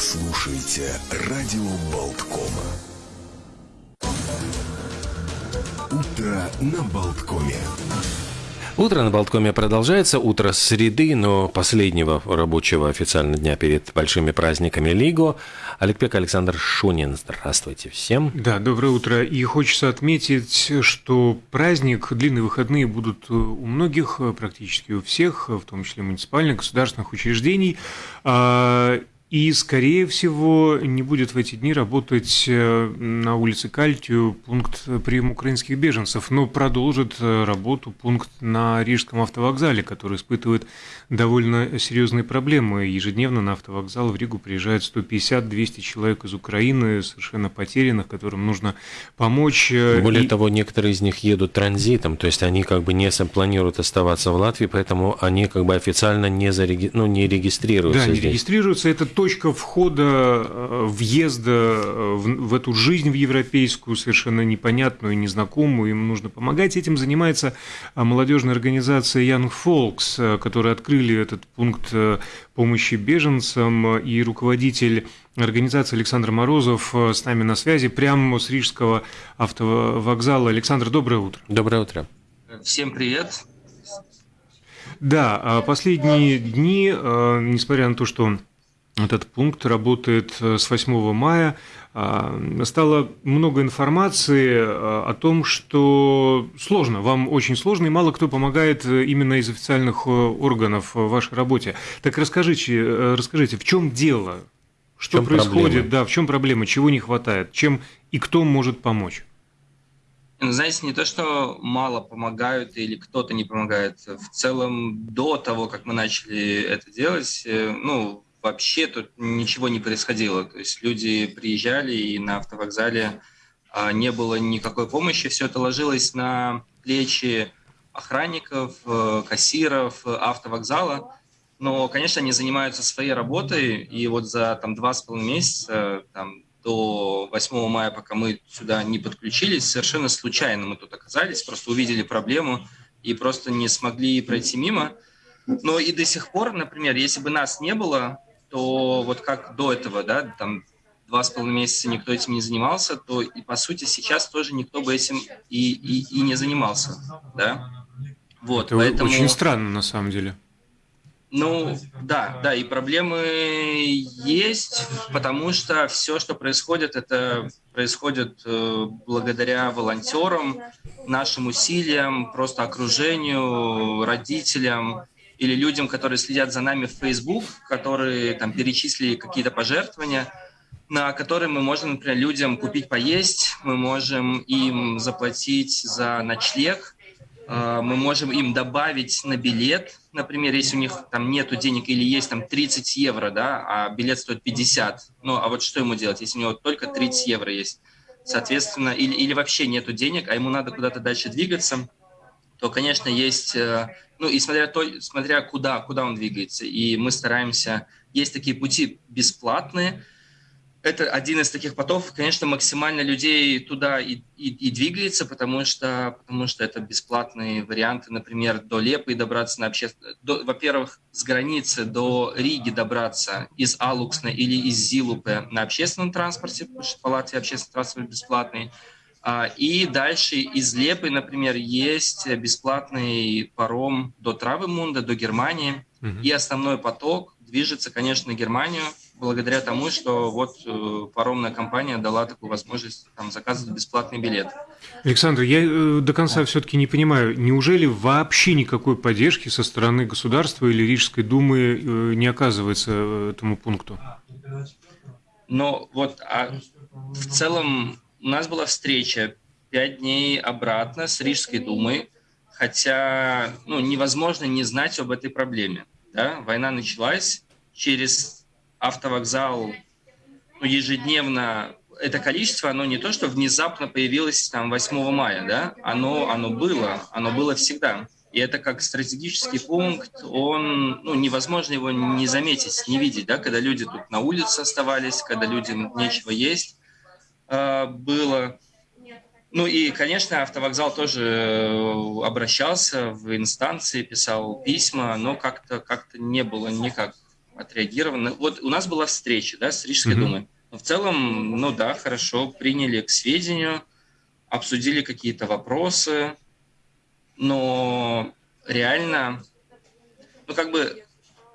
слушаете радио Болткома. Утро на Болткоме. Утро на Болткоме продолжается. Утро среды, но последнего рабочего официально дня перед большими праздниками Лиго. Олег Александр Шунин. Здравствуйте всем. Да, доброе утро. И хочется отметить, что праздник, длинные выходные будут у многих, практически у всех, в том числе муниципальных, государственных учреждений. И, скорее всего, не будет в эти дни работать э, на улице Кальтию пункт приема украинских беженцев, но продолжит э, работу пункт на Рижском автовокзале, который испытывает довольно серьезные проблемы. Ежедневно на автовокзал в Ригу приезжают 150-200 человек из Украины, совершенно потерянных, которым нужно помочь. Э, Более и... того, некоторые из них едут транзитом, то есть они как бы не планируют оставаться в Латвии, поэтому они как бы официально не, зареги... ну, не регистрируются Да, здесь. не регистрируются. Это точка входа, э, въезда э, в, в эту жизнь в европейскую, совершенно непонятную, незнакомую, им нужно помогать. Этим занимается э, молодежная организация Young Folks, которая открыли этот пункт помощи беженцам, и руководитель организации Александр Морозов с нами на связи, прямо с Рижского автовокзала. Александр, доброе утро. Доброе утро. Всем привет. Да, последние дни, несмотря на то, что этот пункт работает э, с 8 мая. А, стало много информации э, о том, что сложно, вам очень сложно, и мало кто помогает э, именно из официальных органов в вашей работе. Так расскажите, расскажите в чем дело? Что чем происходит? Проблема? Да, в чем проблема? Чего не хватает? Чем и кто может помочь? Ну, знаете, не то, что мало помогают или кто-то не помогает. В целом, до того, как мы начали это делать, ну, вообще тут ничего не происходило. То есть люди приезжали, и на автовокзале а, не было никакой помощи. Все это ложилось на плечи охранников, э, кассиров, автовокзала. Но, конечно, они занимаются своей работой, и вот за там, два с половиной месяца, там, до 8 мая, пока мы сюда не подключились, совершенно случайно мы тут оказались, просто увидели проблему и просто не смогли пройти мимо. Но и до сих пор, например, если бы нас не было, то вот как до этого, да, там два с половиной месяца никто этим не занимался, то и по сути сейчас тоже никто бы этим и, и, и не занимался, да. Вот, Это поэтому... очень странно на самом деле. Ну, да, да, и проблемы есть, потому что все, что происходит, это происходит э, благодаря волонтерам, нашим усилиям, просто окружению, родителям, или людям, которые следят за нами в Facebook, которые там перечислили какие-то пожертвования, на которые мы можем, например, людям купить поесть, мы можем им заплатить за ночлег, э, мы можем им добавить на билет, например, если у них там нету денег или есть там 30 евро, да, а билет стоит 50, ну а вот что ему делать, если у него только 30 евро есть, соответственно, или, или вообще нету денег, а ему надо куда-то дальше двигаться, то, конечно, есть э, ну и смотря, то, смотря куда, куда он двигается. И мы стараемся, есть такие пути бесплатные, это один из таких потов, конечно, максимально людей туда и, и, и двигается, потому что, потому что это бесплатные варианты, например, до Лепы добраться на общественном... Во-первых, с границы до Риги добраться из Алуксна или из Зилупе на общественном транспорте, потому что по Латвии общественный транспорт бесплатный. А, и дальше из Лепы, например, есть бесплатный паром до Травы-Мунда, до Германии. Угу. И основной поток движется, конечно, на Германию, благодаря тому, что вот э, паромная компания дала такую возможность там, заказывать бесплатный билет. Александр, я э, до конца все-таки не понимаю, неужели вообще никакой поддержки со стороны государства или Рижской думы э, не оказывается этому пункту? Но вот а в целом у нас была встреча пять дней обратно с Рижской думой, хотя ну, невозможно не знать об этой проблеме. Да? Война началась, через автовокзал ну, ежедневно это количество, оно не то, что внезапно появилось там 8 мая, да, оно, оно было, оно было всегда. И это как стратегический пункт, он, ну, невозможно его не заметить, не видеть, да, когда люди тут на улице оставались, когда людям нечего есть, было. Ну и, конечно, автовокзал тоже э, обращался в инстанции, писал письма, но как-то как не было никак отреагировано. Вот у нас была встреча, да, с Рижской угу. думой. Но в целом, ну да, хорошо, приняли к сведению, обсудили какие-то вопросы, но реально, ну как бы,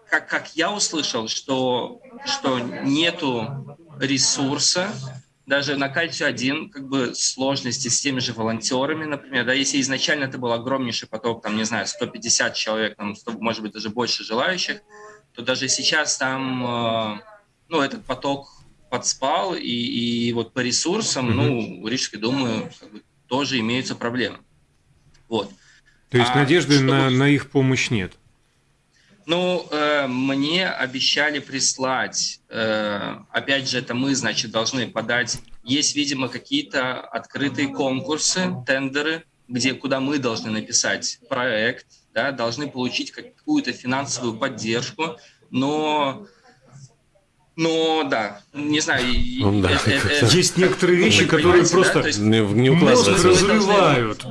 как, как я услышал, что, что нету ресурса, даже на Кальцию-1 как бы сложности с теми же волонтерами, например, да, если изначально это был огромнейший поток, там, не знаю, 150 человек, там, 100, может быть, даже больше желающих, то даже сейчас там, э, ну, этот поток подспал, и, и вот по ресурсам, mm-hmm. ну, у Рижской думаю, как бы, тоже имеются проблемы. Вот. То есть а надежды чтобы... на, на их помощь нет? Ну, э, мне обещали прислать, э, опять же, это мы, значит, должны подать. Есть, видимо, какие-то открытые конкурсы, тендеры, где, куда мы должны написать проект, да, должны получить какую-то финансовую поддержку, но но да, не знаю. Ну, да, это, это, есть некоторые вещи, которые просто да? есть, не, не мозг разрывают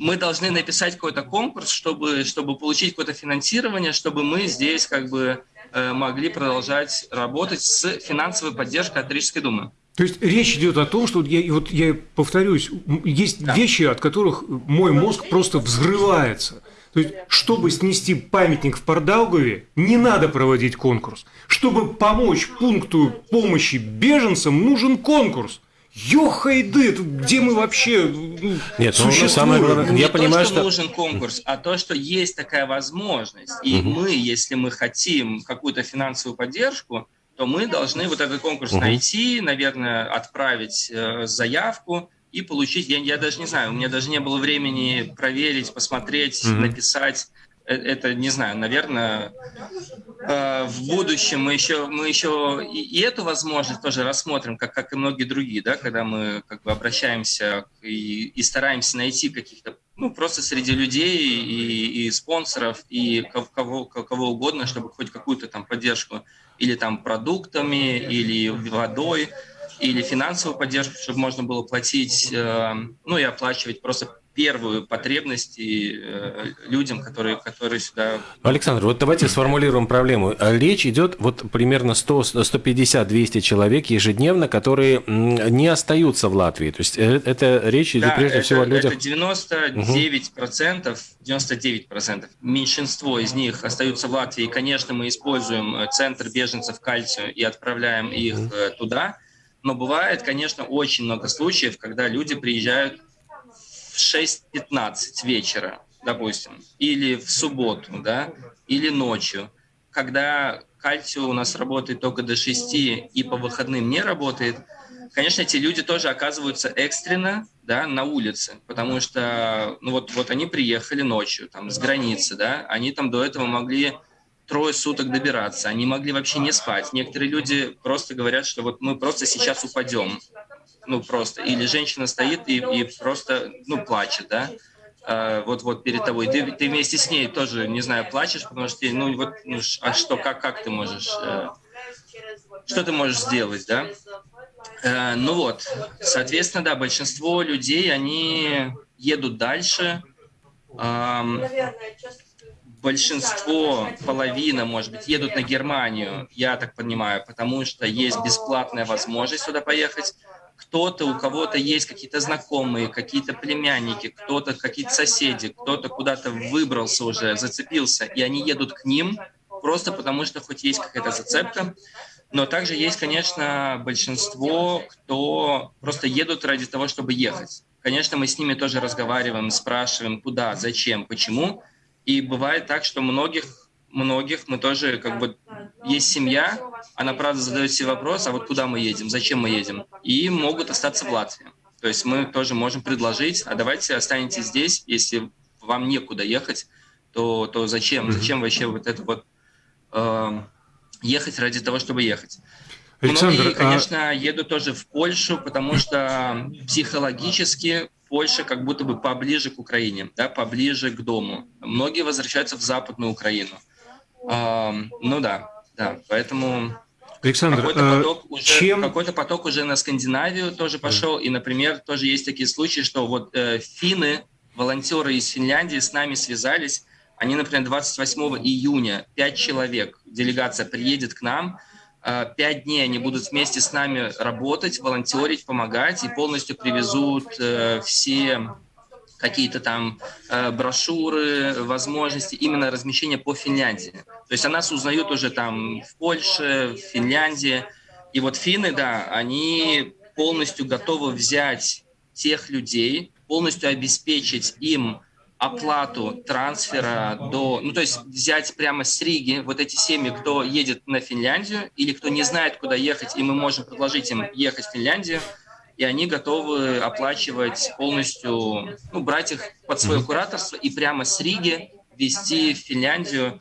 мы должны написать какой-то конкурс, чтобы, чтобы получить какое-то финансирование, чтобы мы здесь как бы э, могли продолжать работать с финансовой поддержкой от Рижской думы. То есть речь идет о том, что я, вот я повторюсь, есть да. вещи, от которых мой мозг просто взрывается. То есть, чтобы снести памятник в Пардаугове, не надо проводить конкурс. Чтобы помочь пункту помощи беженцам, нужен конкурс. Ёхайды, где мы вообще ну, Нет, ну, самое главное, не я то, понимаю, что, что нужен конкурс, а то, что есть такая возможность. И угу. мы, если мы хотим какую-то финансовую поддержку, то мы должны вот этот конкурс угу. найти, наверное, отправить э, заявку и получить. Я, я даже не знаю, у меня даже не было времени проверить, посмотреть, угу. написать. Э, это, не знаю, наверное, э, в будущем мы еще, мы еще и, эту возможность тоже рассмотрим, как, как и многие другие, да, когда мы как бы обращаемся и, и стараемся найти каких-то, ну, просто среди людей и, и спонсоров, и кого, кого угодно, чтобы хоть какую-то там поддержку или там продуктами, или водой, или финансовую поддержку, чтобы можно было платить, э, ну, и оплачивать просто первую потребность и, э, людям, которые, которые сюда... Александр, вот давайте сформулируем проблему. Речь идет вот примерно 100, 150, 200 человек ежедневно, которые не остаются в Латвии. То есть э, это речь идет да, прежде это, всего о людях... Это 99%, процентов, 99% процентов. меньшинство из них остаются в Латвии. Конечно, мы используем э, центр беженцев кальцию и отправляем их угу. туда. Но бывает, конечно, очень много случаев, когда люди приезжают 6.15 вечера, допустим, или в субботу, да, или ночью, когда кальций у нас работает только до 6 и по выходным не работает, конечно, эти люди тоже оказываются экстренно да, на улице, потому что ну вот, вот они приехали ночью там, с границы, да, они там до этого могли трое суток добираться, они могли вообще не спать. Некоторые люди просто говорят, что вот мы просто сейчас упадем, ну просто, или женщина стоит и, и просто, ну, плачет, да, а, вот вот перед тобой, ты, ты вместе с ней тоже, не знаю, плачешь, потому что, ну, вот, ну, а что, как, как ты можешь, э, что ты можешь сделать, да? Э, ну вот, соответственно, да, большинство людей, они едут дальше, большинство, половина, может быть, едут на Германию, я так понимаю, потому что есть бесплатная возможность сюда поехать, кто-то, у кого-то есть какие-то знакомые, какие-то племянники, кто-то, какие-то соседи, кто-то куда-то выбрался уже, зацепился, и они едут к ним просто потому, что хоть есть какая-то зацепка. Но также есть, конечно, большинство, кто просто едут ради того, чтобы ехать. Конечно, мы с ними тоже разговариваем, спрашиваем, куда, зачем, почему. И бывает так, что многих многих мы тоже как бы есть семья, она правда задает себе вопрос, а вот куда мы едем, зачем мы едем, и могут остаться в Латвии. То есть мы тоже можем предложить, а давайте останетесь здесь, если вам некуда ехать, то, то зачем, зачем вообще вот это вот э, ехать ради того, чтобы ехать. Александр, Многие, а конечно, а... едут тоже в Польшу, потому что психологически Польша как будто бы поближе к Украине, да, поближе к дому. Многие возвращаются в Западную Украину. Ну да, да, поэтому Александр, какой-то поток, уже, чем... какой-то поток уже на Скандинавию тоже пошел, да. и, например, тоже есть такие случаи, что вот э, финны, волонтеры из Финляндии с нами связались, Они, например, 28 июня 5 человек, делегация приедет к нам, э, пять дней они будут вместе с нами работать, волонтерить, помогать и полностью привезут э, все какие-то там э, брошюры, возможности именно размещения по Финляндии. То есть о нас узнают уже там в Польше, в Финляндии. И вот финны, да, они полностью готовы взять тех людей, полностью обеспечить им оплату трансфера до, ну то есть взять прямо с Риги вот эти семьи, кто едет на Финляндию или кто не знает, куда ехать, и мы можем предложить им ехать в Финляндию, и они готовы оплачивать полностью, ну, брать их под свое кураторство и прямо с Риги везти в Финляндию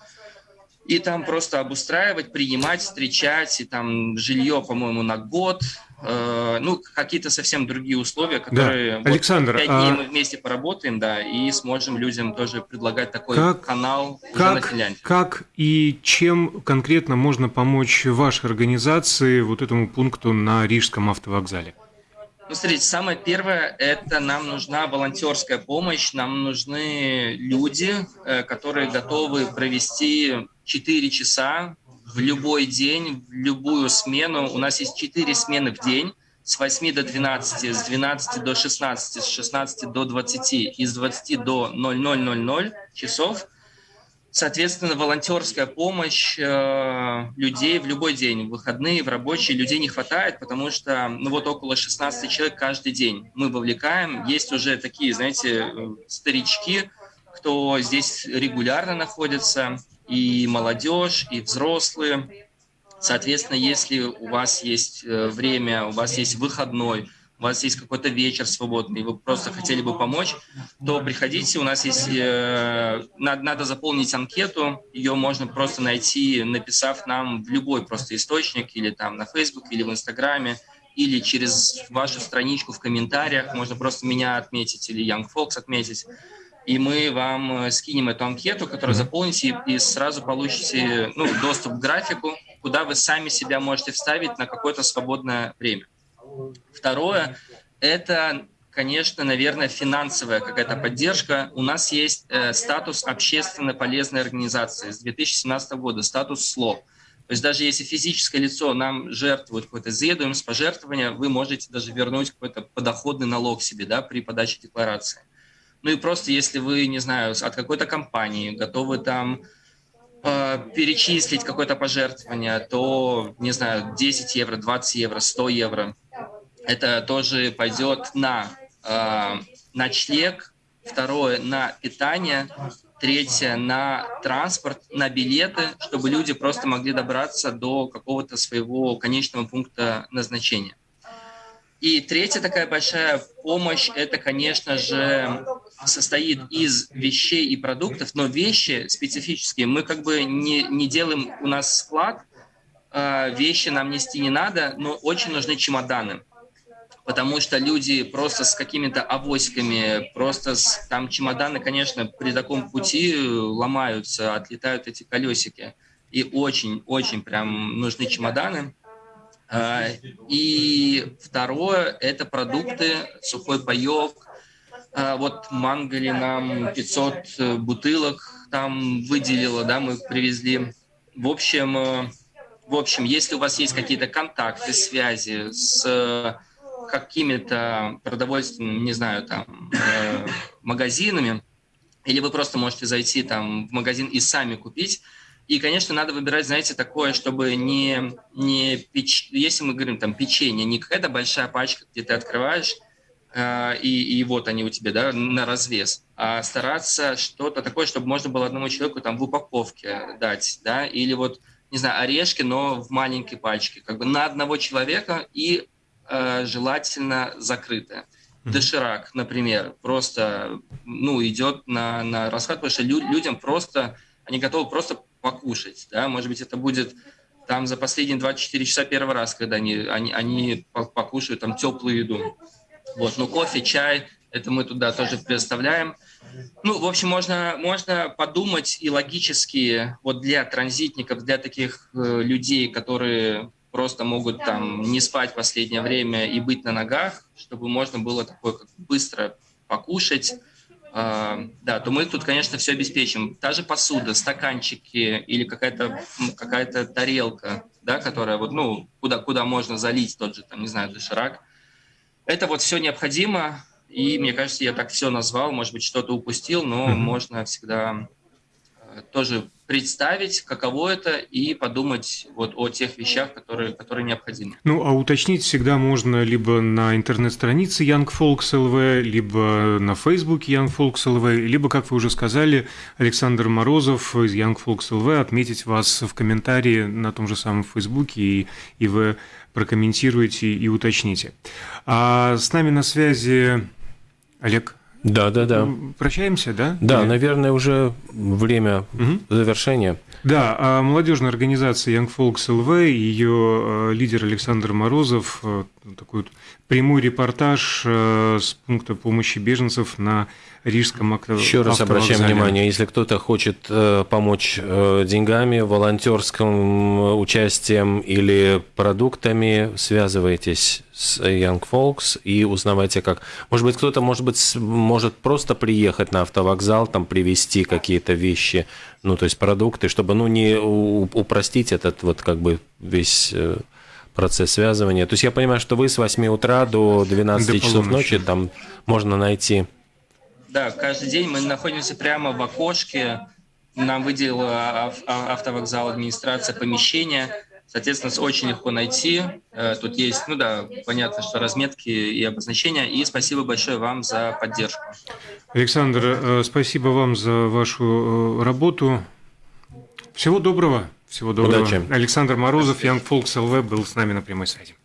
и там просто обустраивать, принимать, встречать, и там жилье, по-моему, на год, э, ну, какие-то совсем другие условия, которые... Да. Александр, вот, пять дней а... мы вместе поработаем, да, и сможем людям тоже предлагать такой как, канал как, на Финляндии. Как и чем конкретно можно помочь вашей организации вот этому пункту на Рижском автовокзале? Ну, смотрите, самое первое, это нам нужна волонтерская помощь, нам нужны люди, э, которые готовы провести 4 часа в любой день, в любую смену. У нас есть 4 смены в день, с 8 до 12, с 12 до 16, с 16 до 20 и с 20 до 0000 часов – Соответственно, волонтерская помощь э, людей в любой день, в выходные, в рабочие, людей не хватает, потому что ну вот около 16 человек каждый день мы вовлекаем. Есть уже такие, знаете, э, старички, кто здесь регулярно находится, и молодежь, и взрослые. Соответственно, если у вас есть э, время, у вас есть выходной, у вас есть какой-то вечер свободный, вы просто хотели бы помочь, то приходите, у нас есть, э, надо, надо заполнить анкету, ее можно просто найти, написав нам в любой просто источник, или там на Facebook, или в Инстаграме, или через вашу страничку в комментариях, можно просто меня отметить или Young Folks отметить, и мы вам э, скинем эту анкету, которую заполните, и, и сразу получите ну, доступ к графику, куда вы сами себя можете вставить на какое-то свободное время. Второе – это, конечно, наверное, финансовая какая-то поддержка. У нас есть э, статус общественно полезной организации с 2017 года, статус СЛО. То есть даже если физическое лицо нам жертвует какой-то с пожертвования, вы можете даже вернуть какой-то подоходный налог себе да, при подаче декларации. Ну и просто если вы, не знаю, от какой-то компании готовы там э, перечислить какое-то пожертвование, то, не знаю, 10 евро, 20 евро, 100 евро – это тоже пойдет на э, ночлег, второе на питание, третье на транспорт, на билеты, чтобы люди просто могли добраться до какого-то своего конечного пункта назначения. И третья такая большая помощь, это, конечно же, состоит из вещей и продуктов, но вещи специфические. Мы как бы не, не делаем, у нас склад, э, вещи нам нести не надо, но очень нужны чемоданы потому что люди просто с какими-то авоськами, просто с, там чемоданы, конечно, при таком пути ломаются, отлетают эти колесики. И очень-очень прям нужны чемоданы. А, и второе – это продукты, сухой паек. А, вот Мангали нам 500 бутылок там выделила, да, мы привезли. В общем, э, в общем, если у вас есть какие-то контакты, связи с какими-то продовольственными, не знаю, там, э, магазинами, или вы просто можете зайти там в магазин и сами купить. И, конечно, надо выбирать, знаете, такое, чтобы не, не печ... если мы говорим там печенье, не какая-то большая пачка, где ты открываешь, э, и, и вот они у тебя, да, на развес, а стараться что-то такое, чтобы можно было одному человеку там в упаковке дать, да, или вот, не знаю, орешки, но в маленькой пачке, как бы на одного человека и Э, желательно закрытая. Доширак, например, просто ну, идет на, на расход, потому что лю- людям просто, они готовы просто покушать. Да? Может быть, это будет там за последние 24 часа первый раз, когда они, они, они покушают там теплую еду. Вот, ну, кофе, чай, это мы туда тоже предоставляем. Ну, в общем, можно, можно подумать и логически вот для транзитников, для таких э, людей, которые просто могут там не спать последнее время и быть на ногах, чтобы можно было такое как быстро покушать, э, да, то мы тут, конечно, все обеспечим. Та же посуда, стаканчики или какая-то какая тарелка, да, которая вот, ну, куда, куда можно залить тот же, там, не знаю, доширак. Это вот все необходимо, и мне кажется, я так все назвал, может быть, что-то упустил, но mm-hmm. можно всегда тоже представить, каково это, и подумать вот о тех вещах, которые, которые необходимы. Ну, а уточнить всегда можно либо на интернет-странице Young Folks LV, либо на Facebook Young Folks LV, либо, как вы уже сказали, Александр Морозов из Young Folks LV отметить вас в комментарии на том же самом Facebook, и, и вы прокомментируете и уточните. А с нами на связи Олег да, да, да. Прощаемся, да? Да, Или... наверное, уже время угу. завершения. Да, а молодежная организация Young Folks LV, ее э, лидер Александр Морозов, э, такой прямой репортаж э, с пункта помощи беженцев на Рижском автовокзале. Еще раз обращаем внимание, если кто-то хочет помочь деньгами, волонтерским участием или продуктами, связывайтесь с Young Folks и узнавайте как. Может быть, кто-то, может быть, может просто приехать на автовокзал, там привезти какие-то вещи, ну, то есть продукты, чтобы, ну, не упростить этот вот как бы весь э, процесс связывания. То есть я понимаю, что вы с 8 утра до 12 до часов ночи там можно найти. Да, каждый день мы находимся прямо в окошке. Нам выделила автовокзал администрация помещение Соответственно, очень легко найти. Э, тут есть, ну да, понятно, что разметки и обозначения. И спасибо большое вам за поддержку. Александр, э, спасибо вам за вашу э, работу. Всего доброго. Всего доброго. Удачи. Александр Морозов, Young Folks LV был с нами на прямой связи.